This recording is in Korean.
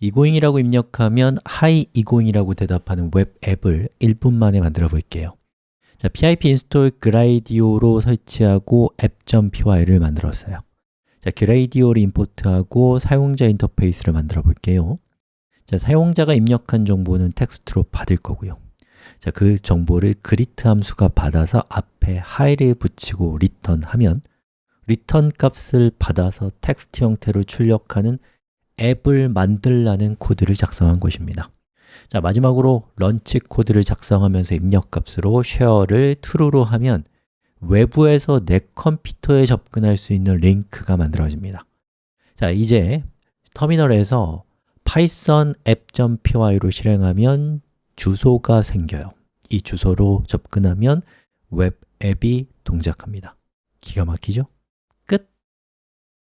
이고잉이라고 입력하면 hi 이고잉이라고 대답하는 웹 앱을 1분 만에 만들어 볼게요. 자, pip install gradio로 설치하고 app.py를 만들었어요. 자, gradio import하고 사용자 인터페이스를 만들어 볼게요. 자, 사용자가 입력한 정보는 텍스트로 받을 거고요. 자, 그 정보를 greet 함수가 받아서 앞에 hi를 붙이고 return 하면 return 값을 받아서 텍스트 형태로 출력하는 앱을 만들라는 코드를 작성한 것입니다. 자 마지막으로 launch 코드를 작성하면서 입력값으로 share를 true로 하면 외부에서 내 컴퓨터에 접근할 수 있는 링크가 만들어집니다. 자 이제 터미널에서 python app.py로 실행하면 주소가 생겨요. 이 주소로 접근하면 웹 앱이 동작합니다. 기가 막히죠?